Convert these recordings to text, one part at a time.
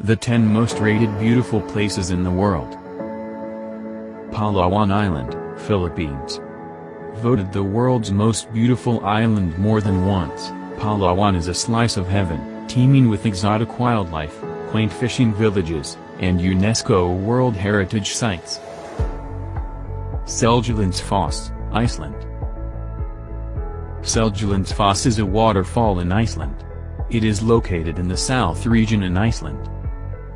The 10 most rated beautiful places in the world. Palawan Island, Philippines. Voted the world's most beautiful island more than once, Palawan is a slice of heaven, teeming with exotic wildlife, quaint fishing villages, and UNESCO World Heritage Sites. Seljalandsfoss, Iceland. Seljalandsfoss is a waterfall in Iceland. It is located in the south region in Iceland.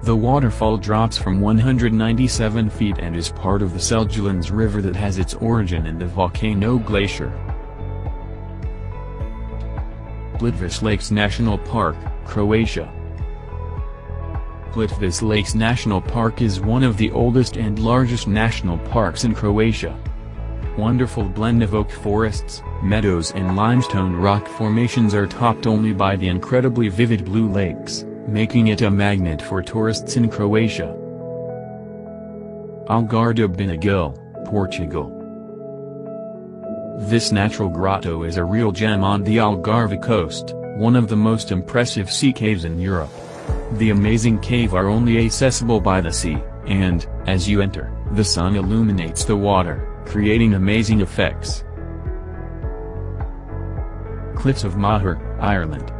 The waterfall drops from 197 feet and is part of the Seljalands River that has its origin in the volcano glacier. Plitvice Lakes National Park, Croatia Plitvice Lakes National Park is one of the oldest and largest national parks in Croatia. Wonderful blend of oak forests, meadows and limestone rock formations are topped only by the incredibly vivid blue lakes making it a magnet for tourists in Croatia. Algar de Benagil, Portugal This natural grotto is a real gem on the Algarve coast, one of the most impressive sea caves in Europe. The amazing cave are only accessible by the sea, and, as you enter, the sun illuminates the water, creating amazing effects. Cliffs of Moher, Ireland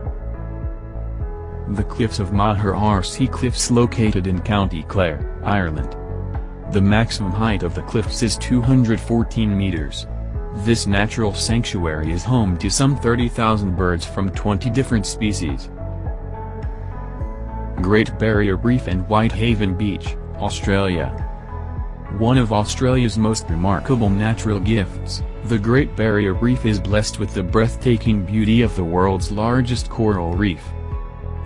the cliffs of Moher are sea cliffs located in County Clare, Ireland. The maximum height of the cliffs is 214 meters. This natural sanctuary is home to some 30,000 birds from 20 different species. Great Barrier Reef and Whitehaven Beach, Australia. One of Australia's most remarkable natural gifts, the Great Barrier Reef is blessed with the breathtaking beauty of the world's largest coral reef.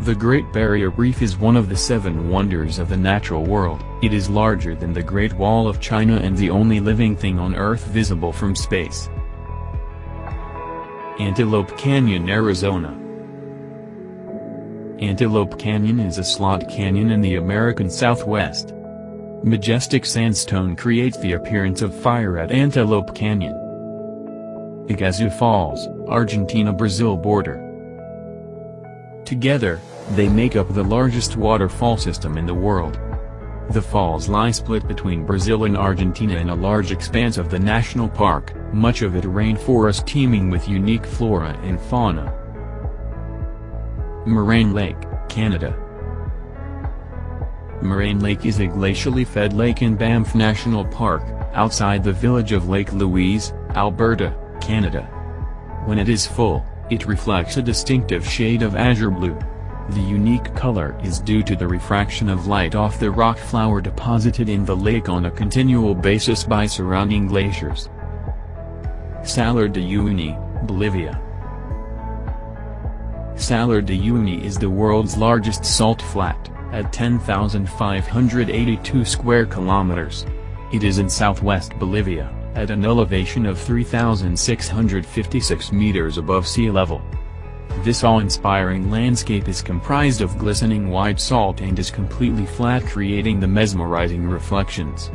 The Great Barrier Reef is one of the seven wonders of the natural world. It is larger than the Great Wall of China and the only living thing on Earth visible from space. Antelope Canyon, Arizona Antelope Canyon is a slot canyon in the American Southwest. Majestic sandstone creates the appearance of fire at Antelope Canyon. Iguazu Falls, Argentina-Brazil border. Together, they make up the largest waterfall system in the world. The falls lie split between Brazil and Argentina in a large expanse of the national park, much of it rainforest teeming with unique flora and fauna. Moraine Lake, Canada Moraine Lake is a glacially fed lake in Banff National Park, outside the village of Lake Louise, Alberta, Canada. When it is full, it reflects a distinctive shade of azure blue. The unique color is due to the refraction of light off the rock flour deposited in the lake on a continual basis by surrounding glaciers. Salar de Uyuni, Bolivia Salar de Uyuni is the world's largest salt flat, at 10,582 square kilometers. It is in southwest Bolivia, at an elevation of 3,656 meters above sea level. This awe-inspiring landscape is comprised of glistening white salt and is completely flat creating the mesmerizing reflections.